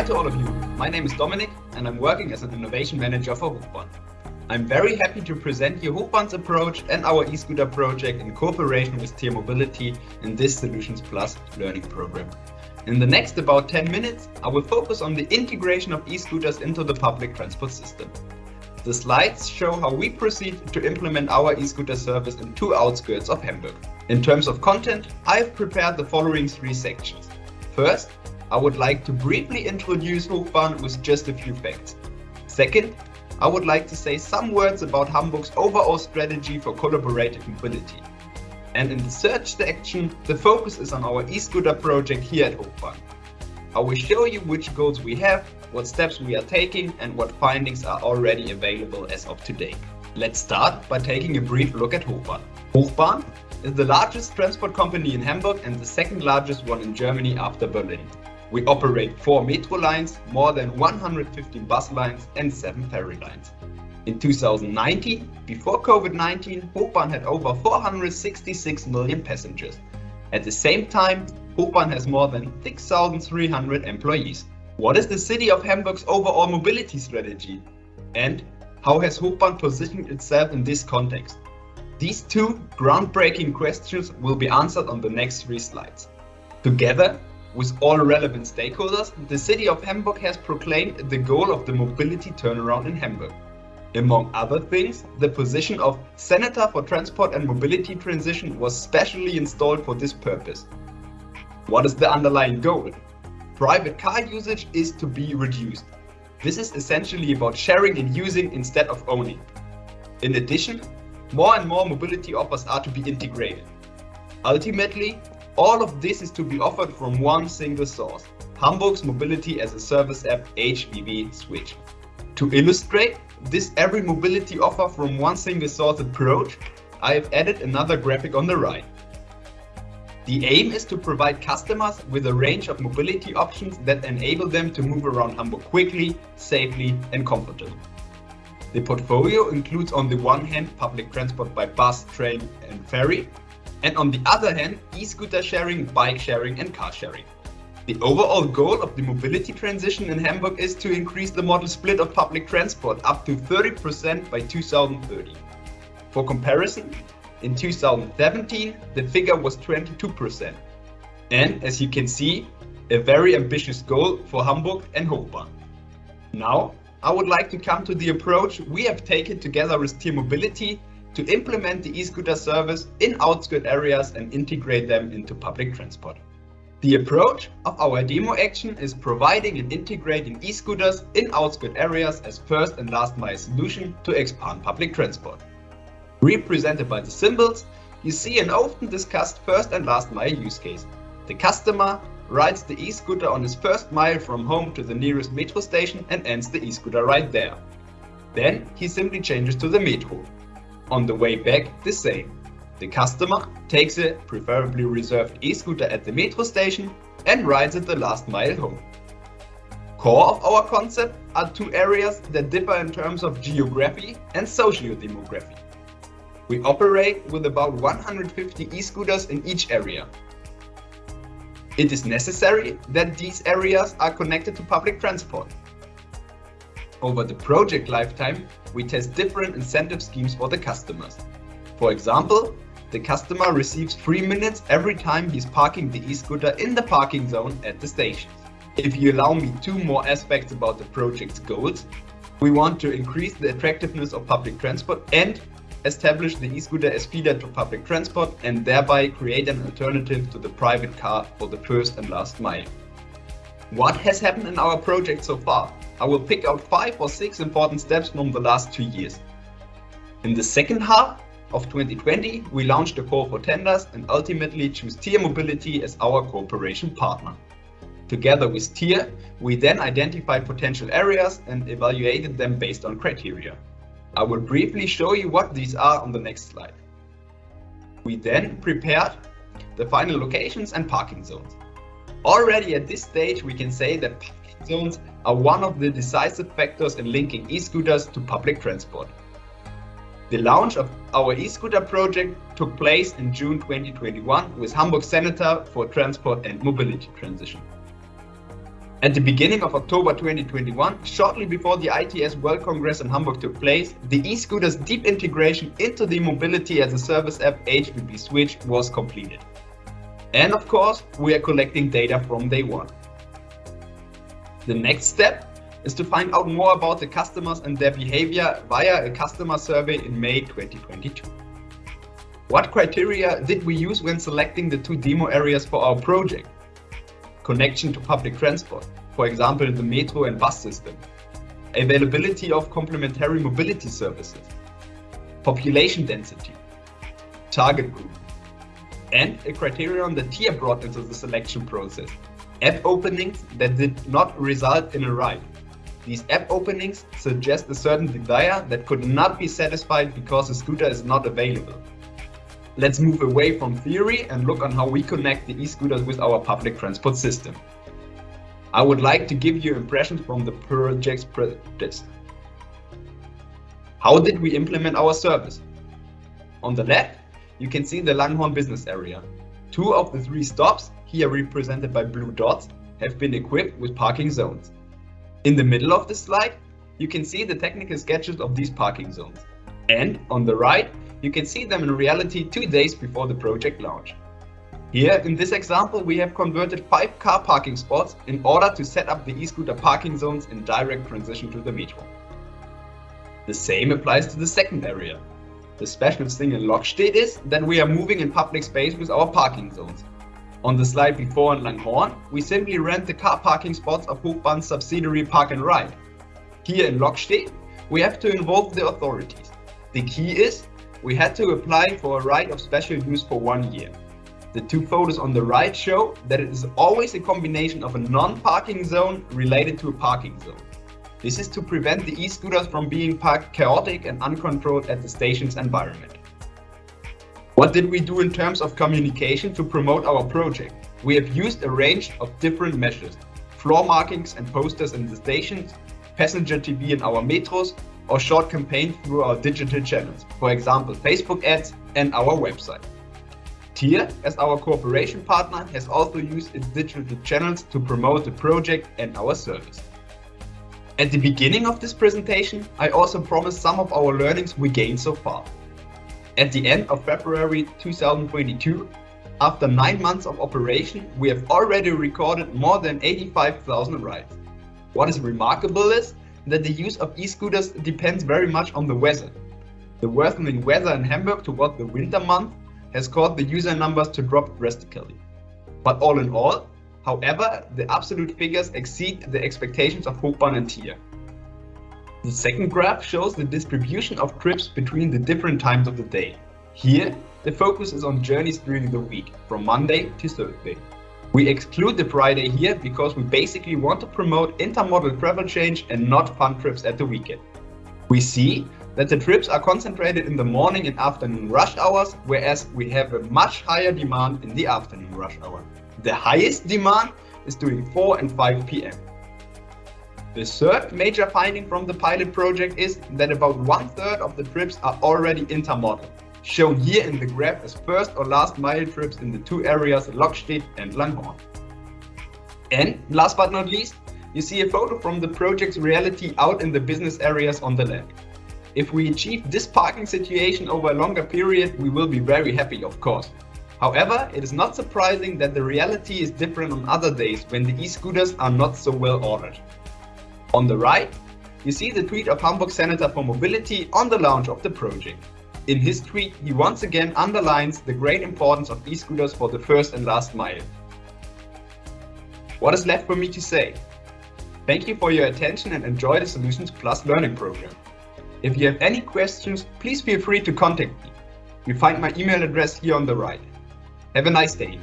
Hi to all of you. My name is Dominik and I'm working as an innovation manager for Hochbahn. I'm very happy to present you Hochbahn's approach and our e-scooter project in cooperation with Tier Mobility in this Solutions Plus learning program. In the next about 10 minutes, I will focus on the integration of e-scooters into the public transport system. The slides show how we proceed to implement our e-scooter service in two outskirts of Hamburg. In terms of content, I've prepared the following three sections. First, I would like to briefly introduce Hochbahn with just a few facts. Second, I would like to say some words about Hamburg's overall strategy for collaborative mobility. And in the third section, the focus is on our e-scooter project here at Hochbahn. I will show you which goals we have, what steps we are taking and what findings are already available as of today. Let's start by taking a brief look at Hochbahn. Hochbahn is the largest transport company in Hamburg and the second largest one in Germany after Berlin. We operate four metro lines, more than 115 bus lines and seven ferry lines. In 2019, before COVID-19, Hochbahn had over 466 million passengers. At the same time, Hochbahn has more than 6,300 employees. What is the city of Hamburg's overall mobility strategy? And how has Hochbahn positioned itself in this context? These two groundbreaking questions will be answered on the next three slides. Together with all relevant stakeholders, the city of Hamburg has proclaimed the goal of the mobility turnaround in Hamburg. Among other things, the position of Senator for Transport and Mobility Transition was specially installed for this purpose. What is the underlying goal? Private car usage is to be reduced. This is essentially about sharing and using instead of owning. In addition, more and more mobility offers are to be integrated. Ultimately, all of this is to be offered from one single source, Hamburg's Mobility as a Service app HVV Switch. To illustrate this every mobility offer from one single source approach, I have added another graphic on the right. The aim is to provide customers with a range of mobility options that enable them to move around Hamburg quickly, safely and comfortably. The portfolio includes on the one hand public transport by bus, train and ferry, and on the other hand e-scooter sharing, bike sharing and car sharing. The overall goal of the mobility transition in Hamburg is to increase the modal split of public transport up to 30% by 2030. For comparison, in 2017, the figure was 22%. And as you can see, a very ambitious goal for Hamburg and Hochbahn. Now, I would like to come to the approach we have taken together with Tier Mobility to implement the e-scooter service in outskirt areas and integrate them into public transport. The approach of our demo action is providing and integrating e-scooters in outskirt areas as first and last mile solution to expand public transport. Represented by the symbols, you see an often discussed first and last mile use case. The customer rides the e-scooter on his first mile from home to the nearest metro station and ends the e-scooter right there. Then he simply changes to the metro. On the way back, the same. The customer takes a preferably reserved e-scooter at the metro station and rides it the last mile home. Core of our concept are two areas that differ in terms of geography and socio-demography. We operate with about 150 e-scooters in each area. It is necessary that these areas are connected to public transport. Over the project lifetime, we test different incentive schemes for the customers. For example, the customer receives 3 minutes every time he's parking the e-scooter in the parking zone at the station. If you allow me two more aspects about the project's goals, we want to increase the attractiveness of public transport and establish the e-scooter as feeder to public transport and thereby create an alternative to the private car for the first and last mile. What has happened in our project so far? I will pick out five or six important steps from the last two years. In the second half of 2020, we launched a call for tenders and ultimately choose Tier Mobility as our cooperation partner. Together with Tier, we then identified potential areas and evaluated them based on criteria. I will briefly show you what these are on the next slide. We then prepared the final locations and parking zones. Already at this stage, we can say that parking zones are one of the decisive factors in linking e-scooters to public transport. The launch of our e-scooter project took place in June 2021 with Hamburg Senator for Transport and Mobility Transition. At the beginning of October 2021, shortly before the ITS World Congress in Hamburg took place, the e-scooter's deep integration into the Mobility as a Service app HVV Switch was completed. And of course, we are collecting data from day one. The next step is to find out more about the customers and their behavior via a customer survey in May 2022. What criteria did we use when selecting the two demo areas for our project? connection to public transport, for example, the metro and bus system, availability of complementary mobility services, population density, target group, and a criterion that TIER brought into the selection process, app openings that did not result in a ride. These app openings suggest a certain desire that could not be satisfied because the scooter is not available. Let's move away from theory and look on how we connect the e-scooters with our public transport system. I would like to give you impressions from the project's practice. How did we implement our service? On the left, you can see the Langenhorn business area. Two of the three stops, here represented by blue dots, have been equipped with parking zones. In the middle of the slide, you can see the technical sketches of these parking zones. And on the right, you can see them in reality two days before the project launch. Here, in this example, we have converted five car parking spots in order to set up the e-scooter parking zones in direct transition to the metro. The same applies to the second area. The special thing in Lokstedt is that we are moving in public space with our parking zones. On the slide before in Langenhorn, we simply rent the car parking spots of Hochbahn's subsidiary Park and Ride. Here in Lokstedt, we have to involve the authorities. The key is we had to apply for a right of special use for one year. The two photos on the right show that it is always a combination of a non-parking zone related to a parking zone. This is to prevent the e-scooters from being parked chaotic and uncontrolled at the station's environment. What did we do in terms of communication to promote our project? We have used a range of different measures, floor markings and posters in the stations, passenger TV in our metros, or short campaigns through our digital channels, for example, Facebook ads and our website. TIER, as our cooperation partner, has also used its digital channels to promote the project and our service. At the beginning of this presentation, I also promised some of our learnings we gained so far. At the end of February 2022, after nine months of operation, we have already recorded more than 85,000 rides. What is remarkable is that the use of e-scooters depends very much on the weather. The worsening weather in Hamburg toward the winter month has caused the user numbers to drop drastically. But all in all, however, the absolute figures exceed the expectations of Hochbahn and TIER. The second graph shows the distribution of trips between the different times of the day. Here, the focus is on journeys during the week, from Monday to Thursday. We exclude the Friday here because we basically want to promote intermodal travel change and not fun trips at the weekend. We see that the trips are concentrated in the morning and afternoon rush hours, whereas we have a much higher demand in the afternoon rush hour. The highest demand is during 4 and 5 p.m. The third major finding from the pilot project is that about one third of the trips are already intermodal shown here in the graph as first or last mile trips in the two areas Lokstedt and Langenhorn. And last but not least, you see a photo from the project's reality out in the business areas on the left. If we achieve this parking situation over a longer period, we will be very happy, of course. However, it is not surprising that the reality is different on other days when the e-scooters are not so well ordered. On the right, you see the tweet of Hamburg Senator for Mobility on the launch of the project. In his tweet, he once again underlines the great importance of e-scooters for the first and last mile. What is left for me to say? Thank you for your attention and enjoy the Solutions Plus learning program. If you have any questions, please feel free to contact me. You find my email address here on the right. Have a nice day.